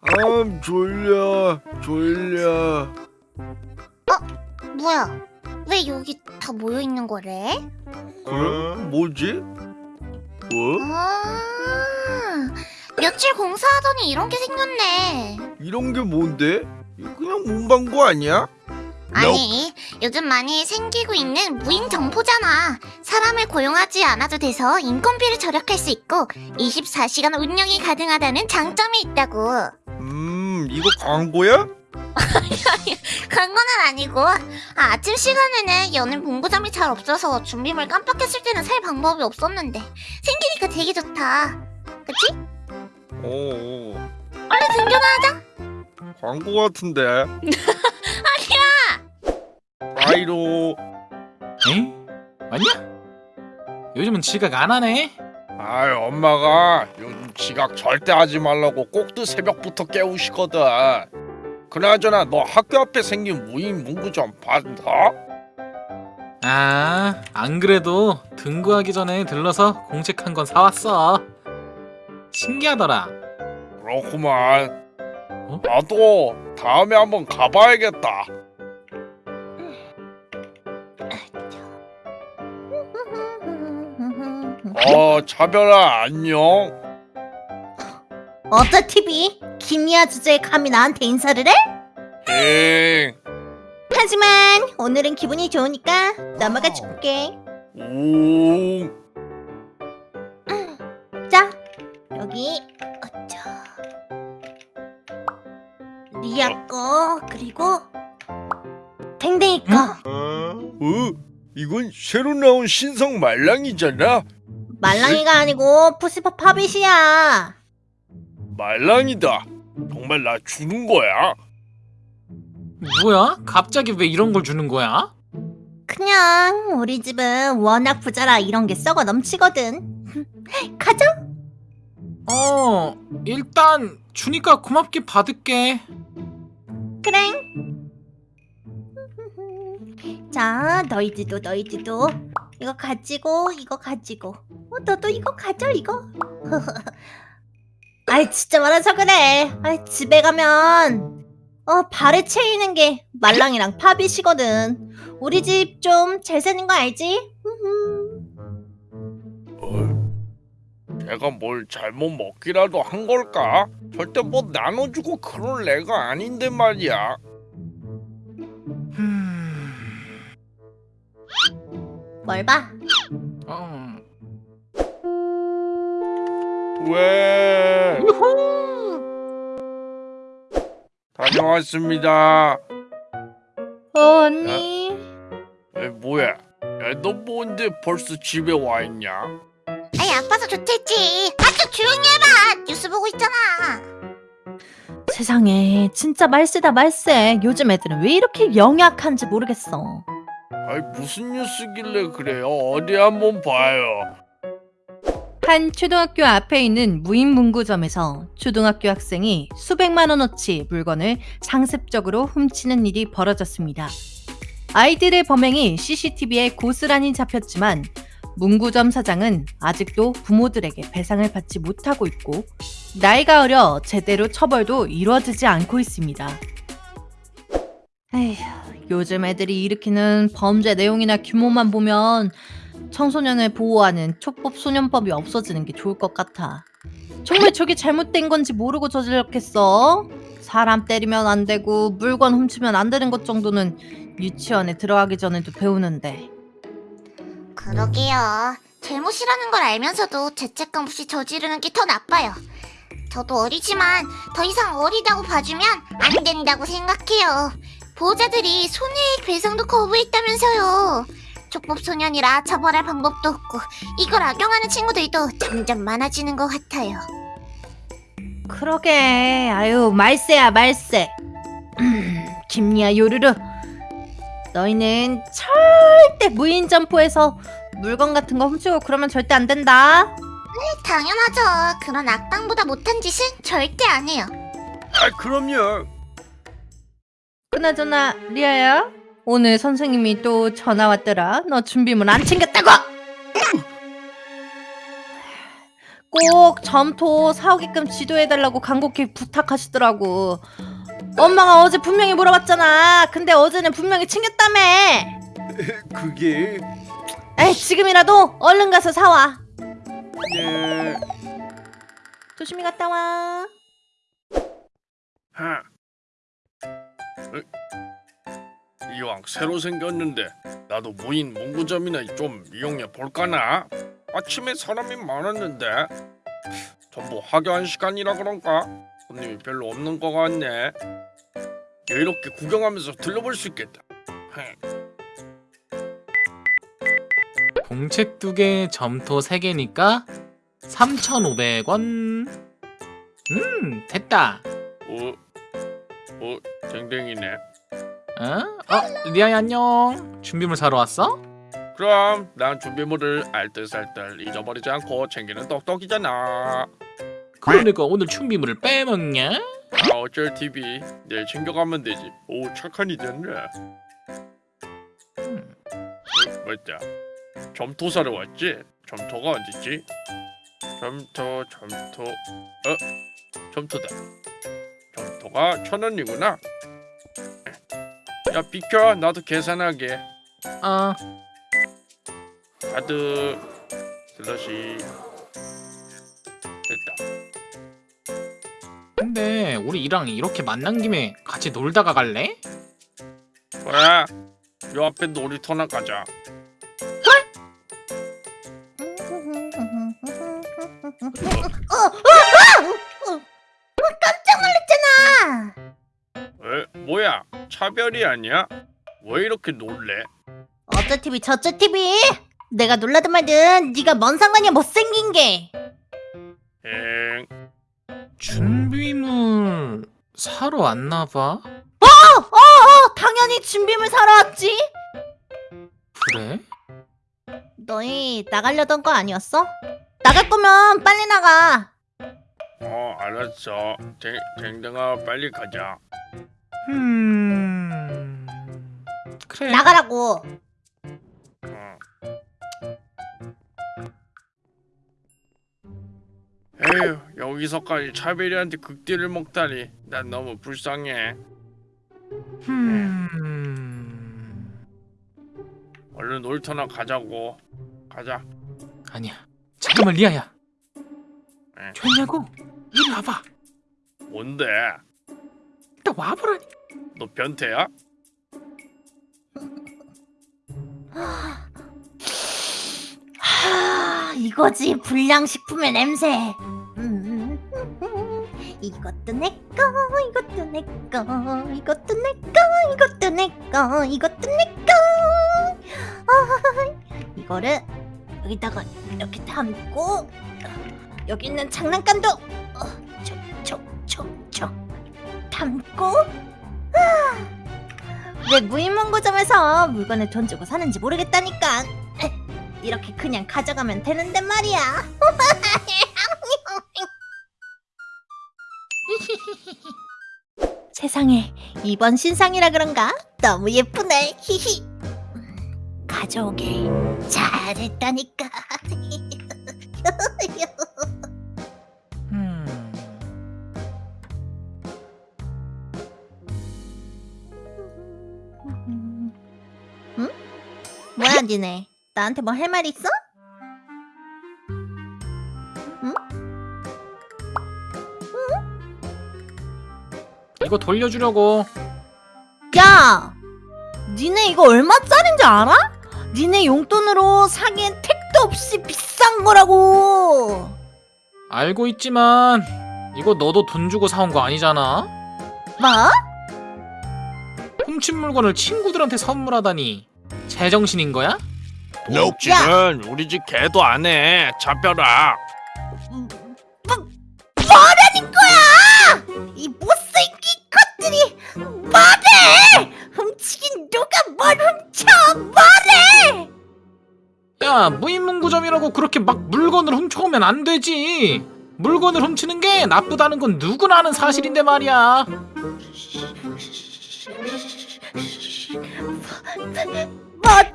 아 졸려 졸려 뭐야? 왜 여기 다 모여 있는 거래? 그래? 뭐지? 뭐? 아, 며칠 공사하더니 이런 게 생겼네. 이런 게 뭔데? 그냥 문방구 아니야? 아니, 요즘 많이 생기고 있는 무인 점포잖아. 사람을 고용하지 않아도 돼서 인건비를 절약할 수 있고 24시간 운영이 가능하다는 장점이 있다고. 음 이거 광고야? 거는 아니고 아, 아침 시간에는 여는 문구점이 잘 없어서 준비물 깜빡했을 때는 살 방법이 없었는데 생기니까 되게 좋다. 그치? 어 얼른 등교나 하자. 광고 같은데 아이로 에? 맞냐? 요즘은 지각 안 하네? 아이 엄마가 요즘 지각 절대 하지 말라고 꼭두 새벽부터 깨우시거든 그나저나 너 학교 앞에 생긴 무인 문구점 봤어? 아, 안 그래도 등교하기 전에 들러서 공책 한권 사왔어. 신기하더라. 그렇구만 어? 나도 다음에 한번 가봐야겠다 어 차별아 안녕 어쩌 TV? 김이야 주제에 감히 나한테 인사를 해? 엥 하지만 오늘은 기분이 좋으니까 넘어가 줄게. 오. 자, 여기 어쩌. 리아 거 그리고 댕댕이 거. 어? 이건 새로 나온 신성 말랑이잖아 말랑이가 아니고 푸시퍼 파빗이야. 말랑이다 정말 나 주는 거야? 뭐야? 갑자기 왜 이런 걸 주는 거야? 그냥 우리 집은 워낙 부자라 이런 게 썩어 넘치거든. 가자. 어, 일단 주니까 고맙게 받을게. 그래. 자, 너희들도 너희들도 이거 가지고 이거 가지고. 어, 너도 이거 가져 이거. 아이 진짜 말아서 그래. 아이 집에 가면 어 발에 채이는 게 말랑이랑 파빗이거든. 우리 집 좀잘 사는 거 알지? 어, 내가 뭘 잘못 먹기라도 한 걸까? 절대 뭐 나눠주고 그럴 애가 아닌데 말이야 음, 뭘 봐? 왜? 다녀왔습니다 어, 언니. 에 뭐야? 야, 너 뭔데 벌써 집에 와 있냐? 아이 아빠도 좋댔지. 아주 조용히 해봐. 뉴스 보고 있잖아. 세상에 진짜 말세다 말세. 요즘 애들은 왜 이렇게 영약한지 모르겠어. 아이 무슨 뉴스길래 그래요? 어디 한번 봐요 한 초등학교 앞에 있는 무인 문구점에서 초등학교 학생이 수백만 원어치 물건을 상습적으로 훔치는 일이 벌어졌습니다. 아이들의 범행이 CCTV에 고스란히 잡혔지만 문구점 사장은 아직도 부모들에게 배상을 받지 못하고 있고 나이가 어려 제대로 처벌도 이루어지지 않고 있습니다. 에휴, 요즘 애들이 일으키는 범죄 내용이나 규모만 보면 청소년을 보호하는 촉법 소년법이 없어지는 게 좋을 것 같아. 정말 저게 잘못된 건지 모르고 저질렀겠어? 사람 때리면 안 되고 물건 훔치면 안 되는 것 정도는 유치원에 들어가기 전에도 배우는데. 그러게요. 잘못이라는 걸 알면서도 죄책감 없이 저지르는 게 더 나빠요. 저도 어리지만 더 이상 어리다고 봐주면 안 된다고 생각해요. 보호자들이 손해액 배상도 거부했다면서요. 촉법 소년이라 처벌할 방법도 없고 이걸 악용하는 친구들도 점점 많아지는 것 같아요. 그러게. 아유 말세야 말세. 김리아 요르르. 너희는 절대 무인 점포에서 물건 같은 거 훔치고 그러면 절대 안 된다. 당연하죠. 그런 악당보다 못한 짓은 절대 안 해요. 아 그럼요 그나저나 리아야 오늘 선생님이 또 전화 왔더라 너 준비물 안 챙겼다고 꼭 점토 사오게끔 지도해달라고 간곡히 부탁하시더라고. 엄마가 어제 분명히 물어봤잖아. 근데 어제는 분명히 챙겼다며. 그게 에이, 지금이라도 얼른 가서 사와. 네. 조심히 갔다 와. 하. 어? 이왕 새로 생겼는데 나도 무인 문구점이나 좀 이용해 볼까나? 아침에 사람이 많았는데 전부 하교한 시간이라 그런가? 손님이 별로 없는 것 같네. 이렇게 구경하면서 들러볼 수 있겠다. 헤. 공책 두 개, 점토 세 개니까 3,500원. 음, 됐다. 어, 어, 댕댕이네. 어? 어, 리아야 안녕. 준비물 사러 왔어? 그럼 난 준비물을 알뜰살뜰 잊어버리지 않고 챙기는 똑똑이잖아. 그러니까 오늘 준비물을 빼먹냐? 아 어쩔 TV 내일 챙겨가면 되지. 오 착한 이됐네. 음, 어, 맞다. 점토 사러 왔지? 점토가 어디지? 점토 점토 어 점토다. 점토가 천 원이구나. 야 비켜 나도 계산하게. 어, 카드 슬러시 됐다. 근데 우리 이랑 이렇게 만난 김에 같이 놀다가 갈래? 그래. 요 앞에 놀이터나 가자. 차별이 아니야? 왜 이렇게 놀래? 어쩌 TV 저쩌 TV. 내가 놀라든 말든 네가 뭔 상관이야 못생긴 게. 엥 준비물 사러 왔나 봐. 어, 당연히 준비물 사러 왔지. 그래? 너희 나가려던 거 아니었어? 나갈 거면 빨리 나가. 어 알았어. 댕 댕댕아 빨리 가자. 음. 그래. 나가라고. 어. 에휴 여기서까지 차별이한테 극딜을 먹다니 난 너무 불쌍해. 음. 얼른 놀이터나 가자고. 가자. 아니야. 잠깐만 리아야. 에. 좋냐고? 이리 와봐. 뭔데? 나 와보라니. 너 변태야? 하, 이거지 불량식품의 냄새. 음, 이것도 내꺼, 이것도 내꺼, 이것도 내꺼, 이것도 내꺼, 이것도 내꺼. 아, 이거를 여기다가 이렇게 담고 여기 있는 장난감도 어, 촉촉촉촉 담고. 아, 왜 무인문구점에서 물건을 돈 주고 사는지 모르겠다니까. 이렇게 그냥 가져가면 되는데 말이야. 세상에 이번 신상이라 그런가 너무 예쁘네. 히히. 음, 가져오길 잘했다니까. 뭐야 니네? 나한테 뭐 할 말 있어? 이거 돌려주려고. 야, 니네 이거 얼마짜린지 알아? 니네 용돈으로 사기엔 택도 없이 비싼 거라고. 알고 있지만 이거 너도 돈 주고 사온 거 아니잖아. 뭐? 훔친 물건을 친구들한테 선물하다니 제정신인 거야? 도둑질은 우리 집 개도 안 해. 잡혀라. 뭐라는 거야? 이 못생긴 것들이 뭐래? 훔치긴 누가 뭘 훔쳐? 뭐래? 야 무인문구점이라고 그렇게 막 물건을 훔쳐오면 안 되지. 물건을 훔치는 게 나쁘다는 건 누구나 아는 사실인데 말이야.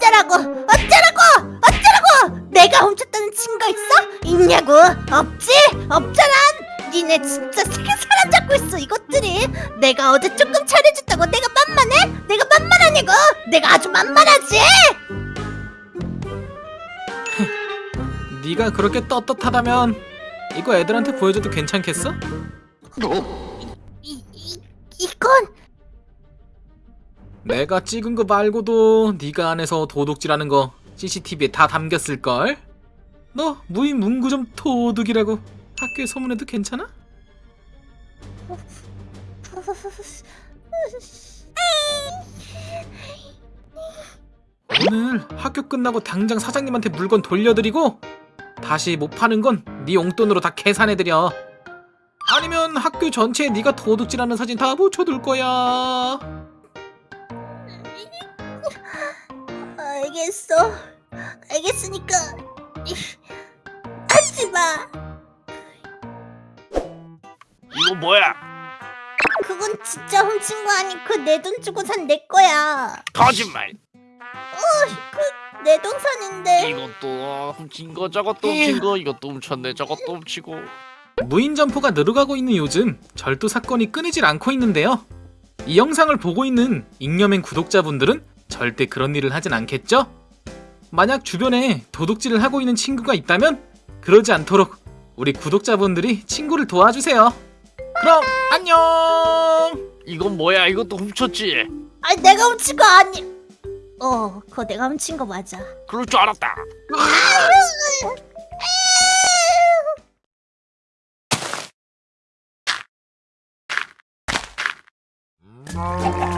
어쩌라고? 어쩌라고? 어쩌라고? 내가 훔쳤다는 증거 있어? 있냐고? 없지? 없잖아. 니네 진짜 세계 사람 잡고 있어 이것들이. 내가 어제 조금 차려줬다고 내가 만만해? 내가 만만하냐고? 내가 아주 만만하지. 네가 그렇게 떳떳하다면 이거 애들한테 보여줘도 괜찮겠어? 이, 이 이건 내가 찍은 거 말고도 네가 안에서 도둑질하는 거 CCTV에 다 담겼을걸? 너 무인 문구 점 도둑이라고 학교에 소문해도 괜찮아? 오늘 학교 끝나고 당장 사장님한테 물건 돌려드리고 다시 못 파는 건 네 용돈으로 다 계산해드려 아니면 학교 전체에 네가 도둑질하는 사진 다 붙여둘 거야 알겠어. 알겠으니까 하지 마. 이거 뭐야? 그건 진짜 훔친 거 아니고 내 돈 주고 산 내 거야. 거짓말. 내 동산인데. 이것도 훔친 거 저것도 훔친 거 이것도 훔쳤네 저것도 훔치고. 무인 점포가 늘어가고 있는 요즘 절도 사건이 끊이질 않고 있는데요. 이 영상을 보고 있는 잉여맨 구독자분들은 절대 그런 일을 하진 않겠죠? 만약 주변에 도둑질을 하고 있는 친구가 있다면 그러지 않도록 우리 구독자분들이 친구를 도와주세요. 그럼 안녕! 이건 뭐야? 이것도 훔쳤지. 아니 내가 훔친 거 아니. 어, 그거 내가 훔친 거 맞아. 그럴 줄 알았다. 아!